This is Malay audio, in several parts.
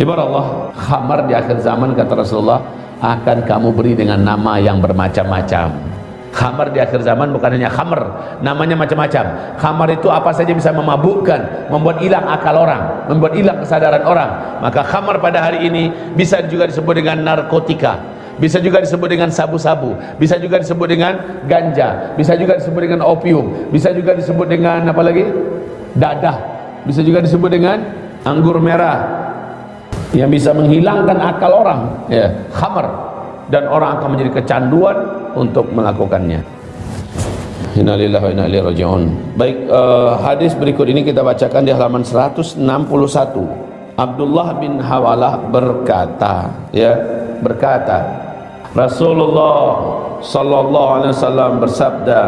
Ibarat Allah, khamar di akhir zaman kata Rasulullah akan kamu beri dengan nama yang bermacam-macam. Khamar di akhir zaman bukan hanya khamar, namanya macam-macam. Khamar itu apa saja bisa memabukkan, membuat hilang akal orang, membuat hilang kesadaran orang. Maka khamar pada hari ini bisa juga disebut dengan narkotika, bisa juga disebut dengan sabu-sabu, bisa juga disebut dengan ganja, bisa juga disebut dengan opium, bisa juga disebut dengan apa lagi? Dadah, bisa juga disebut dengan anggur merah yang bisa menghilangkan akal orang, ya, khamar dan orang akan menjadi kecanduan untuk melakukannya Innalillahi wa inna ilaihi raji'un. Baik, uh, hadis berikut ini kita bacakan di halaman 161. Abdullah bin Hawalah berkata, ya, berkata, Rasulullah sallallahu alaihi wasallam bersabda,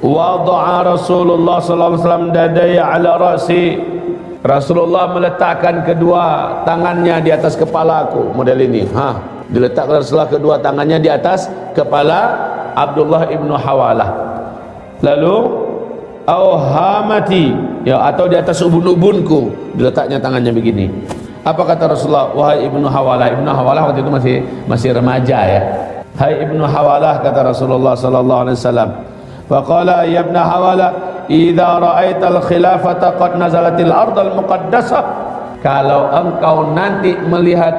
"Wada'a Rasulullah sallallahu alaihi wasallam dadaya ala rasi." Rasulullah meletakkan kedua tangannya di atas kepalaku, model ini. Ha, diletakkan Rasulullah kedua tangannya di atas kepala Abdullah ibnu Hawalah. Lalu auhamati. Ya atau di atas ubun-ubunku. Diletaknya tangannya begini. Apa kata Rasulullah? Wahai ibnu Hawalah. Ibnu Hawalah waktu itu masih masih remaja ya. Hai ibnu Hawalah kata Rasulullah sallallahu alaihi wasallam. Faqala ya ibnu Hawalah idza ra'aita al-khilafata qad nazalatil ardal muqaddasah kalau engkau nanti melihat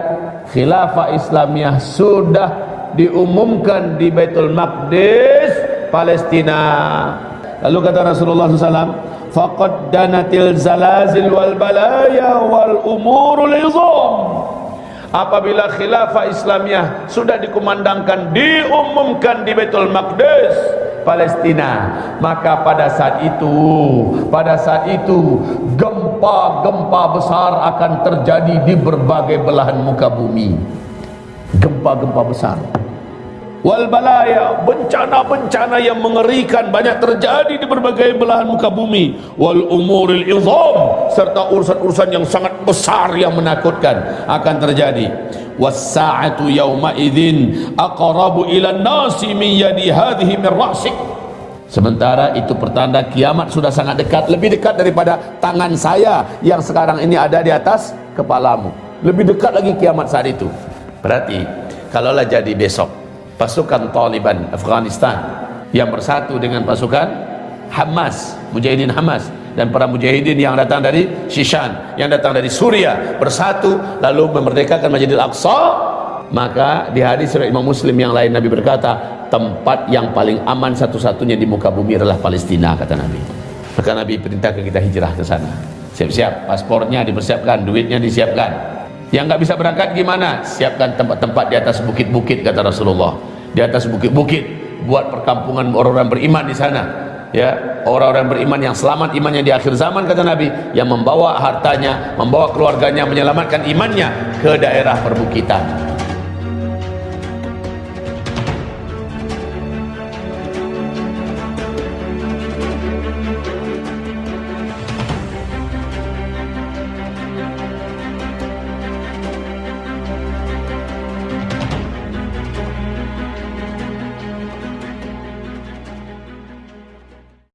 khilafah Islamiyah sudah diumumkan di Baitul Maqdis Palestina. Lalu kata Rasulullah SAW faqad danatil zalazil wal balaya wal umurul izam. Apabila khilafah Islamiyah sudah dikumandangkan diumumkan di Baitul Maqdis Palestina. Maka pada saat itu pada saat itu gempa-gempa besar akan terjadi di berbagai belahan muka bumi. Gempa-gempa besar. Wal balaya bencana-bencana yang mengerikan banyak terjadi di berbagai belahan muka bumi. Wal umuril izam serta urusan-urusan yang sangat besar yang menakutkan akan terjadi was sa'atu yawma idzin aqrabu ila nasi min yadi hadhihi min ra'sik Sementara itu pertanda kiamat sudah sangat dekat Lebih dekat daripada tangan saya Yang sekarang ini ada di atas kepalamu. Lebih dekat lagi kiamat saat itu. Berarti Kalaulah jadi besok Pasukan Taliban Afghanistan Yang bersatu dengan pasukan Hamas Mujahidin Hamas Dan para mujahidin yang datang dari Shishan Yang datang dari Suria Bersatu Lalu memerdekakan Majidil Aqsa Maka di hadis Imam Muslim yang lain Nabi berkata tempat yang paling aman satu-satunya di muka bumi adalah Palestina kata Nabi. Maka Nabi perintahkan kita hijrah ke sana. Siap-siap paspornya dipersiapkan duitnya disiapkan. Yang nggak bisa berangkat gimana? Siapkan tempat-tempat di atas bukit-bukit kata Rasulullah. Di atas bukit-bukit buat perkampungan orang-orang beriman di sana ya orang-orang beriman yang selamat imannya di akhir zaman kata Nabi yang membawa hartanya membawa keluarganya menyelamatkan imannya ke daerah perbukitan